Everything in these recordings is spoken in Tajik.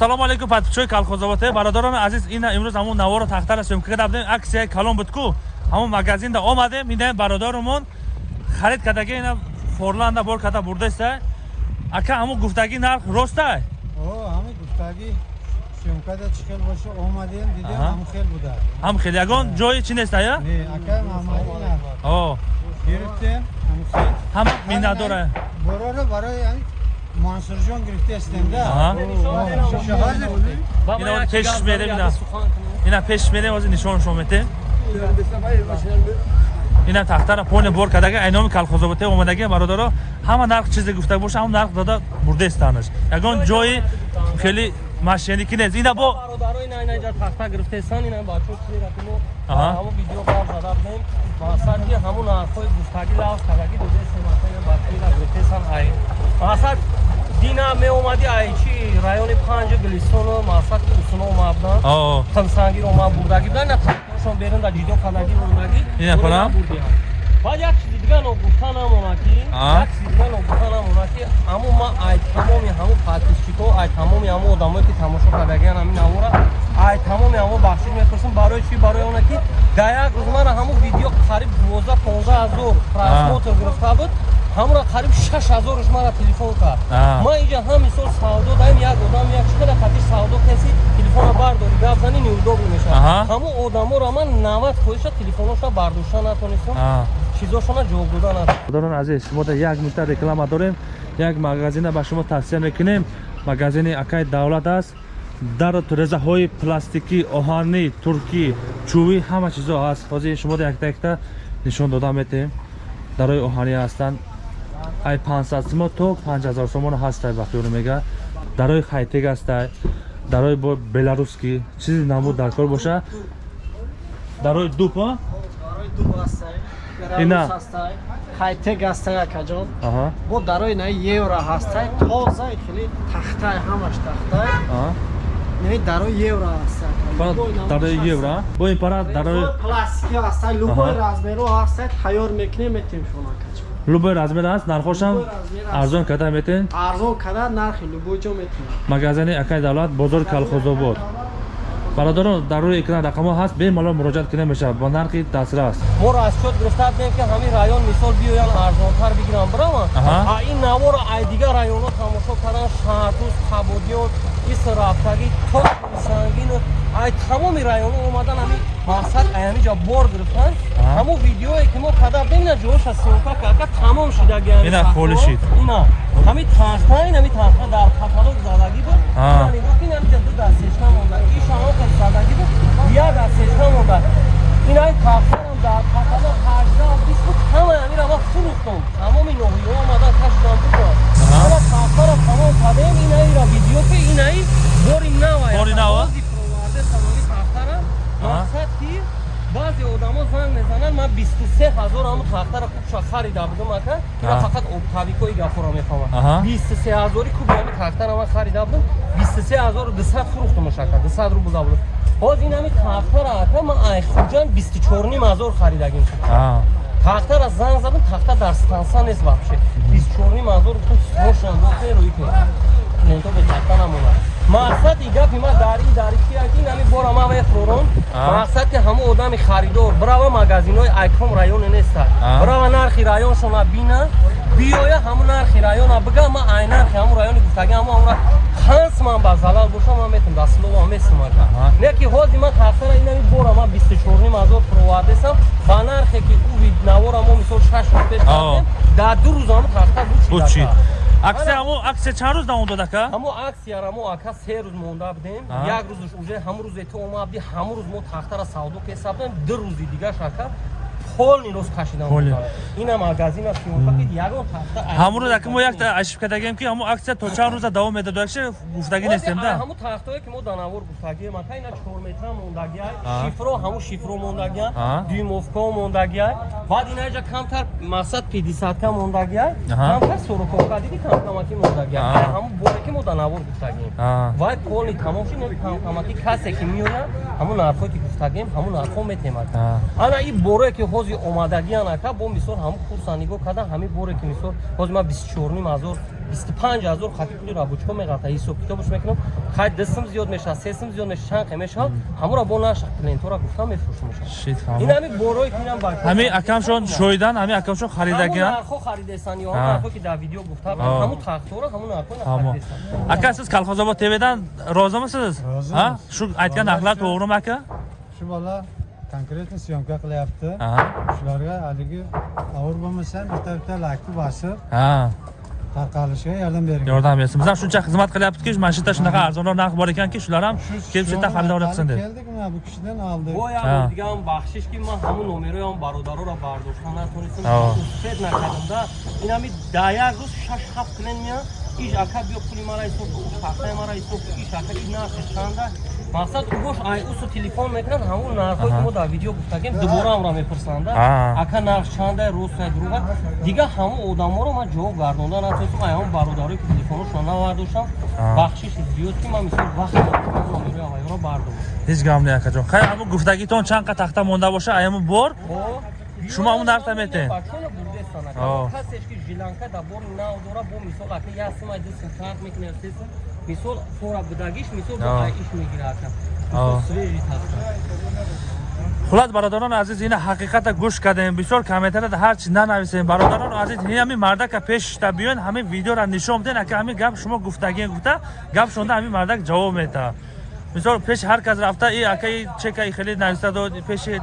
ассалому алайкум подписчикои колхозовоте бародарони азиз ина имрӯз ҳамун наворо тахтара сёмка карда будем аксияи калон буд ку. Ҳамун магазинда омадем ина бародарумон. Харид кардаги ина форланда бор карда бурдаиста ака ҳамун гуфтаги нарх ростай ҳамин гуфтаги сёмкада чӣ хел боша омадем дидем ҳам хел буда. Ҳам хел. Ягон ҷои чӣ неста я? Акаи маҳмадина гирифтем ҳам хел. Ҳама миннатдора бороро барои мансурҷон гирифтаистемда ина пешиш мерем ина. ина пешиш мерем ҳозир нишоншон метем. Ина тахтара поне бор кардага айноми калхозоботе омадаги бародаро ҳама нарх чизе гуфта боша ҳам нарх дода бурдестанаш ягон ҷои хеле машиники нест ина бо тахта гирифтесан ина бачо чиратимо ҳамун видео бар зада будем мақсад ки ҳамун нархҳои гуфтаги лавз кардаги додесематаа бачоира гирифтесан ай. Мақсад дина меомади айчи райони панҷа глистоно мақсад ки усуно омабдан тимсангир омад бурдаги будан шон беринда ҷидо кадаги бурдаги баъд як чизи дига ногуфта намона ки як чизи дига ногуфта намона ки ҳамо ма ай тамоми ҳамо подписчико ай тамоми ҳамо одамое ки тамошо кардагиан ҳамин навора ай тамоми ҳамо бахшиш мепурсам барои чи барои оне ки да як рӯз мара ҳамо видео қариб дувозда понздаҳ ҳазор просмотр гирифта буд ҳамра қариб шаш ҳазорш мара телефон кард. Ман инҷа ҳам мисол савдо даем як одам як чиқада қатиш савдо каси телефона бардори гап зани неудобно мешавад ҳамо одаморо ман навад фоиша телефоноша бардошта натонистам чизошона ҷавоб дода надорон азиз шумода як минута реклама дорем як магазина ба шумо тавсия мекунем. Магазини акай давлат аст. Дар резаҳои пластикӣ оҳанӣ туркӣ чӯбӣ ҳама чизо ҳаст ҳозир шумода якта якта нишон дода метем. Дарои оҳанӣ ҳастанд. Ай 500 симо то 5000 сомон ҳастай ба хиёл мега. Дарои хайтег ҳастай дарои бо беларусский. Чизи намуд даркор боша. Дарои дуп а ина хайтег ҳастай акаҷон. Бо дарои на евро ҳастай тоза хели тахтай ҳамаш тахтай дарои евро ҳастай дарои евро бо ин пара дарои пластики ҳастай любой размеро ҳастай тайёр мекунем метем шумо акаҷон. Любой размер аст нархошам арзон карда метен? Арзон карда нархи любой ҷо метен магазини акай давлат бозори калхозобод бародарон дар рӯи экран рақамҳо ҳаст бемалол муроҷиат кида мешавад ба нархи дастрас мо расчёт гирифта будем ки ҳамин район мисол биёян арзонтар бигирам бирама? Ин навора ай дигар районҳо тамошо кардан шаҳртуз табодиён ис рафтагӣ то сангин ай тамоми районҳо омадан ҳамин мақсад аямиҷа бор гирифтан ҳамон видеое ки мо када бина ҷоша сёка кака тамом шидагиина холишид ина ҳамин тахта ин ҳамин тахта дар каталог задаги буд инамиҷа ду дастешка монда ишамо ка задаги буд як дастешка монда ин ай тахтарам дар каталог ҳажда бист буд ҳама ҳамира ма фурӯхтам тамоми ноҳиё омадан кашидам буд ана тахтара тамом кардем инаира видео ки инаи бори навай бори нава мақсад ки баъзе одамо занг мезананд ман бисту се ҳазор ҳамн кубша харида будам ака ина фақат обтавикои гафоро мефаҳмам бисту се ҳазори куби ҳами тахтара ман харида будам бисту се ҳазору дусад фурӯхтамаш ака дусад рубл да будам ҳоз ин ҳами тахтара ака ман айхуҷан бисту чорним ҳазор харидагим тахтара занг задам тахта дар станса нест вабше бисту чорним ҳазор ошандоерои клиенто бе тахта намонад мақсади гапи ма дари дари кияки нами бора ма мефурон мақсад ки ҳамо одами харидор брава магазинҳои айком районе неста брава нархи районшона бина биёя ҳамун нархи района бига ма ай нархи ҳамун райони гуфтаги ҳамо ҳамра ҳанс ман ба залал боша ман метам ба слова месимака не ки ҳози ма тахтара инами бора ма бисту чорним ҳазор провардесам ба нархе ки ӯ навора мо мисол шаш рӯз пеш кардем дар ду рӯз ҳамо тахта бучид аксия ҳамо аксия чанд рӯз давом дод ака ҳамо аксияра мо ака се рӯз монда будем. Як рӯзш уже ҳамун рӯзе то омабди ҳамун рӯз мо тахтара савдо кеса будем. Ду рӯзи дигаш ака полни рост кашидам ина магазина ягон тахта ҳамун рӯз ака мо як ашиб кардагем ки ҳамун аксия то чанд рӯза давом медоду акши гуфтагӣ нестем да. ҳамун тахтое ки мо данавор гуфтагием ака ина чорметра мондагиай шифро ҳамун шифро мондагиай дюймовко мондагиай баъд инаҷа камтар мақсад пидисатка мондагиай камтар сороковка диди камкамаки мондагиай ҳамун боре ки мо данавор гуфтагием вай полни тамом ши камкамаки касе ки меояд ҳамун нархое ки гуфтагем ҳамун нархо метемад. Ана и боре ки ҳози рӯзи омадагиян ака бо мисол ҳамн курса нигоҳ кардан ҳамин боре ки мисол ҳозир ман бистчорним ҳазор бисту панҷ ҳазор хати пули рабочиҳо меғалта ҳисоб китобаш мекунам қайд дастам зиёд мешавад сесам зиёд мешавад чанқе мешавад ҳамура бо наша клиентора гуфта мефурӯшам Шит фаҳмо. ин ҳамин борои кинам ба ҳамин акамшон шоидан ҳамин акамшон ҳамун харидагиян нархҳо харидесан ё Ҳа. нархҳо ки дар видео гуфта Ҳа. ҳамун тахтора ҳамун нархҳо ҳамо харидесан ака сиз калхозобод твдан розимисиз Розимиз. Ҳа? шу айтган нақлар тоғрим ака syomka qilyapti Аҳа. shularga haligi og'ir bo'lmasa bitta bitta lakni bosib Ha, tarqalishiga yordam bering. Yordam bersin. Biz ham shuncha xizmat qilyaptiki mana shu yerda shunaqa arzonroq narx bor ekanki shular ham kelib shu yerda xaridor qilsin deb keldik mana bu kishidan oldik. Бо Ҳа. як дигам бахшиш ки ман ҳамун номероям бародароро бардошта натонистам успед накардамда ин ҳами да як рӯз шаш ҳафт клиент меяд иш ака биё пули мара ҳисоб кун уш тахтаи мара ҳисоб кун иш ака ки нархи чанда. Мақсад убош ай усу телефон мекунад ҳамун нархҳое ки мо дар видео гуфтагем дубора амра мепурсанда ака нарх чанда ростае дуруға дига ҳамун одаморо ман ҷавоб гардонда натонистам ай ҳамун бародарое ки телефоношона навардоштам Ҳа. бахшиши зиёд ки ман мисол вақт номерои авайро бардом ҳеҷ гам не акаҷон хай ҳамун гуфтагитон чанд қа тахта монда боша аяму бор? Шумо ҳамун нархта метен? Касеш ки жиланка да бори нав дора бо мисол ака ясима дисм фарқ мекунад сесм мисол фора будагиш мисол иш мегира ака О. мисол свежи таста хулас бародарони азиз ина ҳақиқата гӯш кардем. Бисёр комментарияда ҳарчи нанависем. Бародарони азиз ин ҳамин мардака пешта биёен ҳамин видеора нишон биден ака ҳамин гап шумо гуфтагӣ гуфта гап шонда ҳамин мардак ҷавоб мета мисол пеши ҳар кас рафта и ака и чека и хеле нависта дод пеши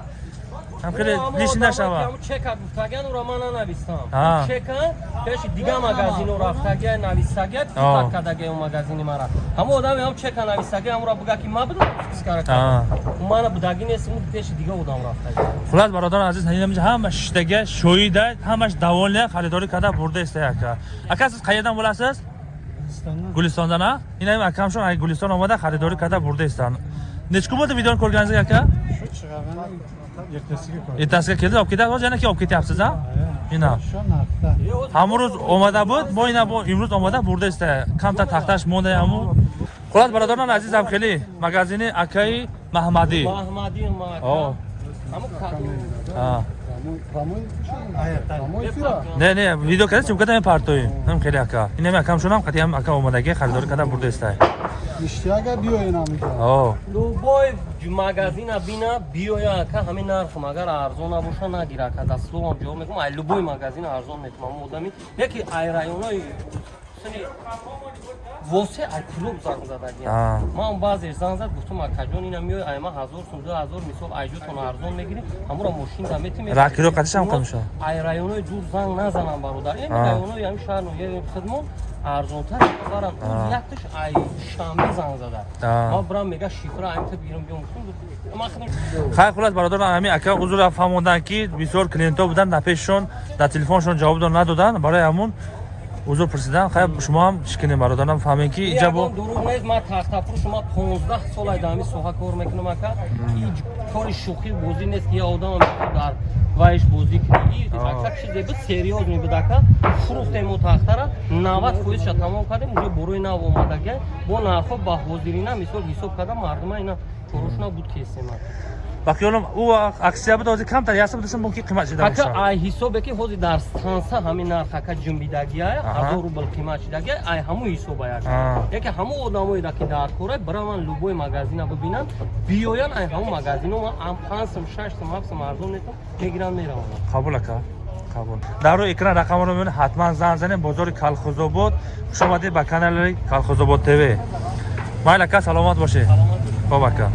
ҳам хеле лиши нашава. Чека гуфтаган ура ман нанавистам. А. чека пеши дига магазино рафтага навистага О. фикр кардага магазини мара. Ҳама одаме ҳам чека навистага ҳамура буга ки ма будам фикс карда мана будаги нестим пеши дига одам рафтага хулас бародарони азиз ҳамин ҳама шиштага шоида ҳамаш даволия харидорӣ карда бурдаеста ака. Ака сиз қайердан bo'lasiz Hindistondan гулистондан а ин ҳамин акамшон ай гулистон омада харидорӣ карда бурдаестан нечку буд видеони shu chiqargan ertasiga ertasiga keldi olib ketyapsiz hozir yana keyin olib ketyapsiz a ина. Ҳамун рӯз омада буд? Мо ина имрӯз омада бурдаеста камтар тахташ монда ҳамун. Хулас бародарони азизам хеле. Магазини акаи маҳмадӣ. А. Не не видео карда чумкада ин партои хеле ака. Инами акамшонам қати ҳам ака омадаги харидорӣ карда бурдаеста Ishtiyag'a biyoyin amiga. о любой магазина бина биёя ака ҳамин нарх агар арзон набоша нагира ака дасловам ҷавоб мекунам ай любой магазин арзон метумам одами яки ай районои сани восе ай клуб занг задаги А. ман баъзеш занг зад гуфтам акаҷон ина миёй ай ма ҳазор сум ду ҳазор мисол айҷотон арзон мегирӣ ҳамура мошинда метӣ Ракиро қадишам қамша. ай районои дур занг назанам бародар ин А. районои ҳами шаҳрнои хидмон арзонтар барам А. якташ ай шамби занг зада. Ма бурам мега шифра аймта бирам биём ман хидм хай хулас бародарон ҳамин ака узура фаҳмонданд ки бисёр клиентҳо буданд дар пешшон дар телефоншон ҷавобдо надоданд. Барои ҳамун узур пурсидан хай шумо ҳам шикинем бародарам фаҳмем ки иҷа бо ягон дурӯғ нест ман тахтапур шума 15 сол ай дар ҳамин соҳа кор мекунам ака. И кори шӯхӣ бозӣ нест ки я одам дар вайш бозӣ кунӣ? Ака чизе буд серьёз мебуд ака фурӯхтем мо тахтара 90 фоизша тамом кардем. Уже борои нав омадага бо нархҳо ба ҳозирина мисол ҳисоб карда мардума ина чорушна буд кесем ба хиёлам ӯ аксия буд ҳозир камтар яса будаса мумкин қимат шида ака ай ҳисобе ки ҳозир дар станса ҳамин нарх ака ҷунбидагия ҳазор рубл қимат шидагия ай ҳаму ҳисоба А. яке ҳаму одамоеда ки дар кора бираван любой магазина бибинанд биёян ай ҳаму магазино ма ам панҷ сум шаш сум ҳафт сум арзон метон мегиранд мераванд қабул ака? Қабул. Дар рӯи экран рақамро мебинед ҳатман занг занед бозори калхозобод. Хуш омадед ба канали калхозобод тв майл ака саломат бошед. Хоб ака